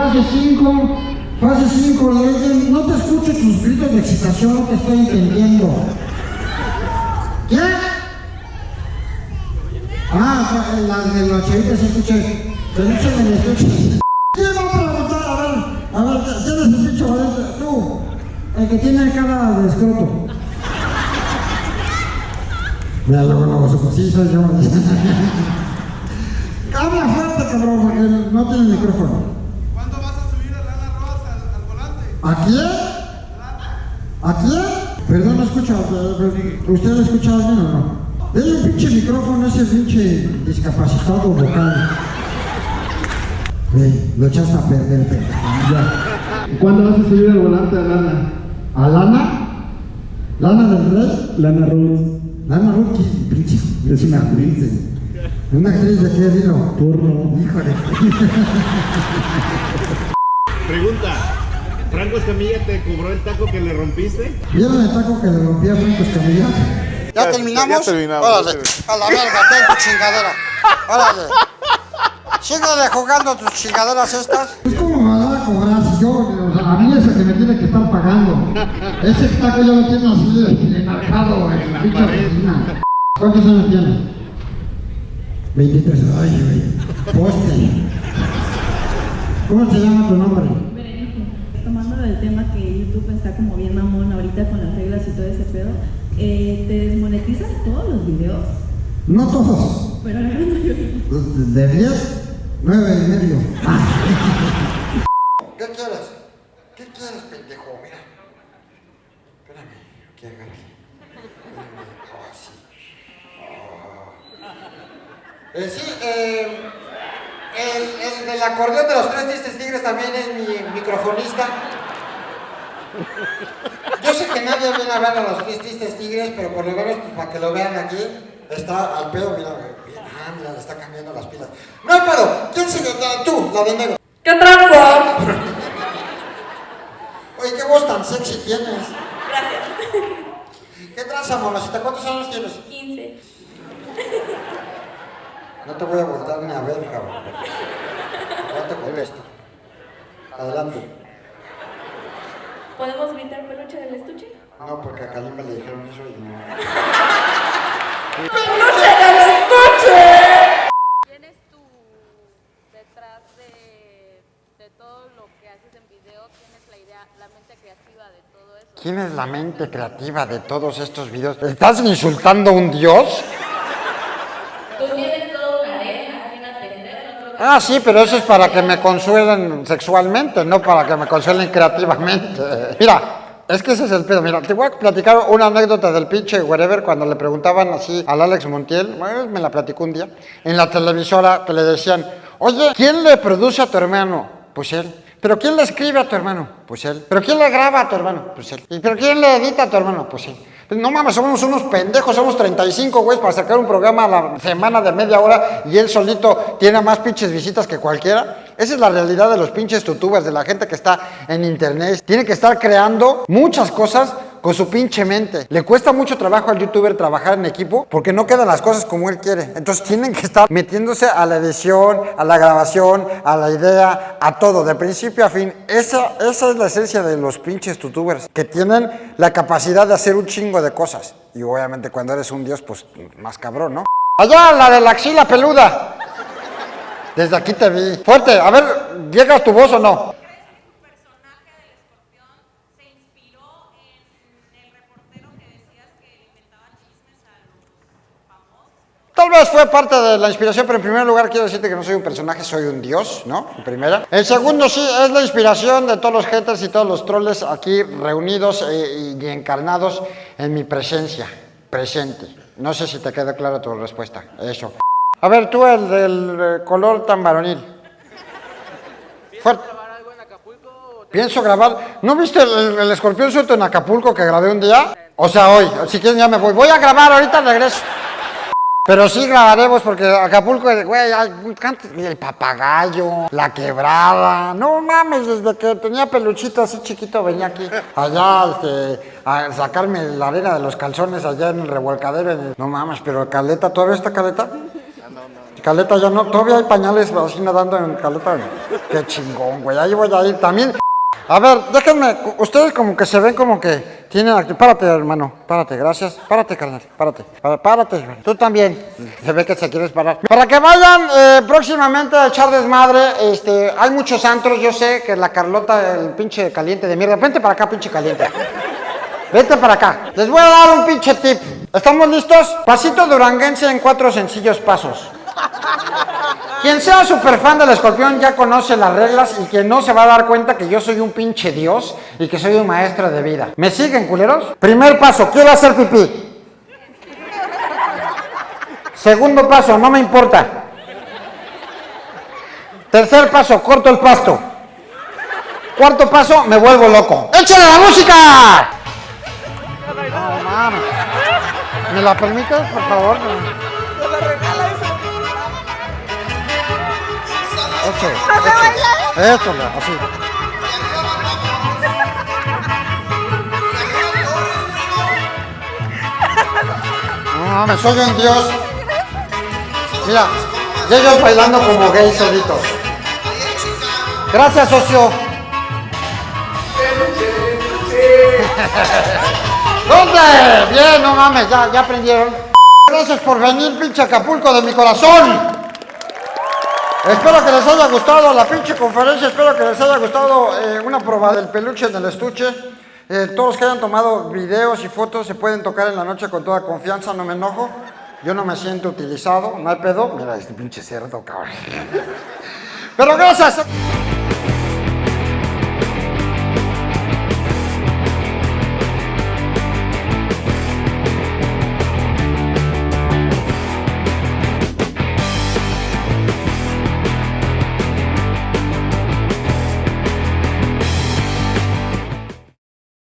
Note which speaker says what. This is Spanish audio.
Speaker 1: fase 5. Fase 5, no te escucho tus gritos de excitación, no te estoy entendiendo. ¿Qué? Ah, la de la chavita se escucha. Pero échame el estuche. ¿Qué va a preguntar? A ver, a ver, ¿quién es el bicho? Tú, el que tiene cara de escroto. Mira, luego, luego, sí, soy yo. Habla fuerte, cabrón, porque no tiene micrófono.
Speaker 2: ¿Cuándo vas a subir a Lana Rosa al, al volante?
Speaker 1: ¿A quién? ¿A quién? Perdón, no escucho. ¿Usted ha escuchado bien o no? Dele un pinche micrófono a ese pinche discapacitado vocal. Ve, lo echaste a perder, pendejo. Ya.
Speaker 3: ¿Cuándo vas a subir al volante a Lana?
Speaker 1: ¿A Lana? ¿Lana del Rey?
Speaker 3: Lana Ruth.
Speaker 1: Lana Ruth, ¿qué pinche? Es una actriz. ¿Una actriz de qué vino?
Speaker 3: Porno.
Speaker 1: Híjole.
Speaker 4: Pregunta. ¿Franco Escamilla te cobró el taco que le rompiste?
Speaker 1: ¿Vieron el taco que le rompí a Franco Escamilla?
Speaker 5: ¿Ya terminamos?
Speaker 4: ya terminamos.
Speaker 5: Órale, a la verga, ten tu chingadera. Órale. Síguele jugando tus chingaderas estas.
Speaker 1: Pues cómo me va a cobrar si yo, o sea, a mí es el que me tiene que estar pagando. Ese taco yo lo tengo así enmarcado en la pinche oficina. ¿Cuántos años tienes? 23. Ay, güey. Poste. ¿Cómo se llama tu nombre?
Speaker 6: Del tema que YouTube está como bien mamón ahorita con las reglas y todo ese pedo, eh, ¿te desmonetizan todos los videos?
Speaker 1: No todos.
Speaker 6: Pero la gran mayoría.
Speaker 1: De 10, 9 y medio.
Speaker 5: ¿Qué quieres? ¿Qué quieres, pendejo? Mira. Espérame, aquí agarre. Oh, sí. Oh. Eh, sí, eh, el, el del acordeón de los tres tristes tigres también es mi microfonista. Yo sé que nadie viene a ver a los tristes tigres, pero por lo menos pues, para que lo vean aquí, está al pedo, mira, ah, mira, le está cambiando las pilas. No hay pedo, ¿quién sigue? Tú, la de negro.
Speaker 6: ¿Qué tranza?
Speaker 5: Oye, qué voz tan sexy tienes.
Speaker 6: Gracias.
Speaker 5: ¿Qué tranza, mamacita? ¿Cuántos años tienes?
Speaker 6: 15.
Speaker 5: No te voy a voltar ni a ver, cabrón. Ya te contesto. Adelante.
Speaker 6: ¿Podemos gritar peluche del estuche?
Speaker 5: No, porque a Kalimba le dijeron eso y no.
Speaker 7: tienes tú detrás de, de todo lo que haces en video, tienes la idea, la mente creativa de todo eso.
Speaker 5: ¿Quién es la mente creativa de todos estos videos? ¿Estás insultando a un dios?
Speaker 6: Tú tienes toda una arena, una atender, no creo que...
Speaker 5: Ah, sí, pero eso es para que me consuelen sexualmente, no para que me consuelen creativamente. Mira, es que ese es el pedo. Mira, te voy a platicar una anécdota del pinche wherever cuando le preguntaban así al Alex Montiel, bueno, me la platicó un día, en la televisora que le decían, oye, ¿quién le produce a tu hermano? Pues él. ¿Pero quién le escribe a tu hermano? Pues él. ¿Pero quién le graba a tu hermano? Pues él. ¿Y pero quién le edita a tu hermano? Pues él. No mames, somos unos pendejos, somos 35 güeyes para sacar un programa a la semana de media hora y él solito tiene más pinches visitas que cualquiera. Esa es la realidad de los pinches tutubers, de la gente que está en internet. Tiene que estar creando muchas cosas con su pinche mente. Le cuesta mucho trabajo al youtuber trabajar en equipo porque no quedan las cosas como él quiere. Entonces tienen que estar metiéndose a la edición, a la grabación, a la idea, a todo, de principio a fin. Esa, esa es la esencia de los pinches tutubers, que tienen la capacidad de hacer un chingo de cosas. Y obviamente cuando eres un dios, pues más cabrón, ¿no? Allá, la de la axila peluda. Desde aquí te vi. Fuerte, a ver, ¿llega tu voz o no?
Speaker 7: personaje del escorpión se inspiró en el reportero que decías que le inventaba chismes a los famosos.
Speaker 5: Tal vez fue parte de la inspiración, pero en primer lugar quiero decirte que no soy un personaje, soy un dios, ¿no? En primera. En segundo, sí, es la inspiración de todos los haters y todos los troles aquí reunidos eh, y encarnados en mi presencia, presente. No sé si te quedó clara tu respuesta, eso. A ver, tú el del eh, color tan varonil. Fuerte. Pienso grabar. ¿No viste el, el escorpión suelto en Acapulco que grabé un día? O sea, hoy. Si quieres ya me voy. Voy a grabar, ahorita regreso. Pero sí grabaremos porque Acapulco, güey, hay el papagayo, la quebrada. No mames, desde que tenía peluchito así chiquito venía aquí. Allá, este, a sacarme la arena de los calzones allá en el revolcadero. No mames, pero caleta, ¿todavía está caleta? Caleta ya no, todavía hay pañales así nadando en caleta. Qué chingón, güey. Ahí voy a ir también. A ver, déjenme, ustedes como que se ven como que tienen acti- Párate, hermano, párate, gracias. Párate, carnal, párate. Pá- Párate, tú también. Se ve que se quieres parar. Para que vayan eh, próximamente a echar desmadre, este, hay muchos antros, yo sé que la Carlota, el pinche caliente de mierda. Vente para acá, pinche caliente. Vete para acá. Les voy a dar un pinche tip. ¿Estamos listos? Pasito duranguense en cuatro sencillos pasos. Quien sea super fan del escorpión ya conoce las reglas y quien no se va a dar cuenta que yo soy un pinche dios y que soy un maestro de vida. ¿Me siguen, culeros? Primer paso, quiero hacer pipí. Segundo paso, no me importa. Tercer paso, corto el pasto. Cuarto paso, me vuelvo loco. ¡Échale la música! No mames. ¿Me la permites, por favor? Así. No mames, soy un dios. Mira, y ellos bailando como gays solitos. Gracias, socio. ¿Dónde? Bien, no mames, ya, ya aprendieron. Gracias por venir, pinche Acapulco de mi corazón. Espero que les haya gustado la pinche conferencia, espero que les haya gustado eh, una prueba del peluche en el estuche. Eh, todos que hayan tomado videos y fotos se pueden tocar en la noche con toda confianza, no me enojo. Yo no me siento utilizado, no hay pedo. Mira este pinche cerdo, cabrón. Pero gracias.